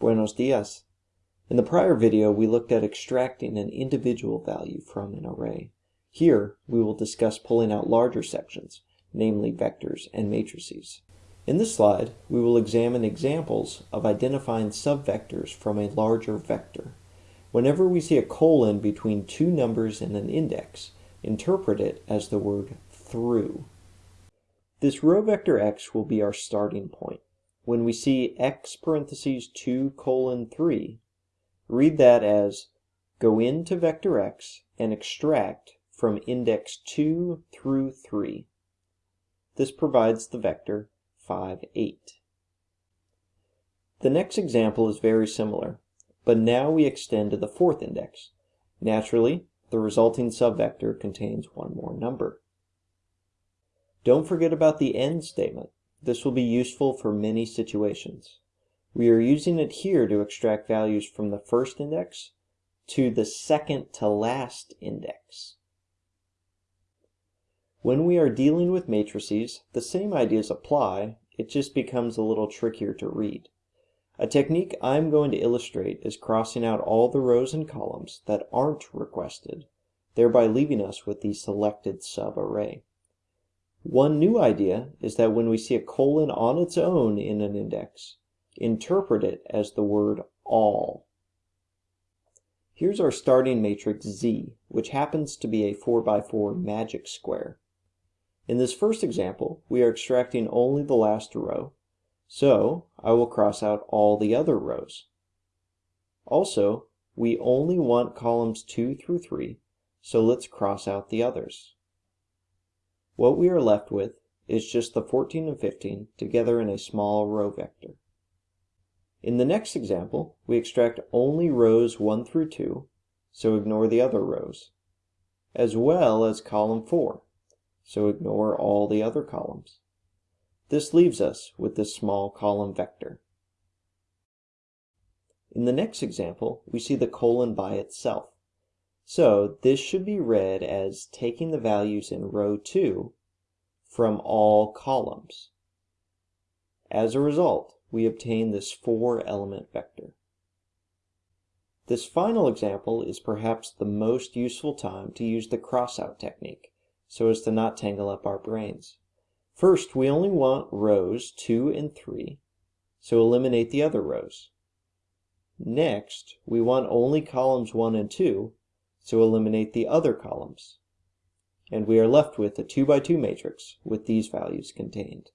Buenos dias. In the prior video, we looked at extracting an individual value from an array. Here, we will discuss pulling out larger sections, namely vectors and matrices. In this slide, we will examine examples of identifying subvectors from a larger vector. Whenever we see a colon between two numbers in an index, interpret it as the word through. This row vector x will be our starting point. When we see x parentheses 2 colon 3, read that as go into vector x and extract from index 2 through 3. This provides the vector 5, 8. The next example is very similar, but now we extend to the fourth index. Naturally, the resulting subvector contains one more number. Don't forget about the end statement. This will be useful for many situations. We are using it here to extract values from the first index to the second to last index. When we are dealing with matrices, the same ideas apply, it just becomes a little trickier to read. A technique I'm going to illustrate is crossing out all the rows and columns that aren't requested, thereby leaving us with the selected subarray. One new idea is that when we see a colon on its own in an index, interpret it as the word all. Here's our starting matrix Z, which happens to be a 4x4 magic square. In this first example, we are extracting only the last row, so I will cross out all the other rows. Also, we only want columns 2 through 3, so let's cross out the others. What we are left with is just the 14 and 15 together in a small row vector. In the next example, we extract only rows 1 through 2, so ignore the other rows, as well as column 4, so ignore all the other columns. This leaves us with this small column vector. In the next example, we see the colon by itself. So this should be read as taking the values in row 2 from all columns. As a result, we obtain this four element vector. This final example is perhaps the most useful time to use the crossout technique, so as to not tangle up our brains. First, we only want rows 2 and 3, so eliminate the other rows. Next, we want only columns 1 and 2, so eliminate the other columns. And we are left with a 2 by 2 matrix with these values contained.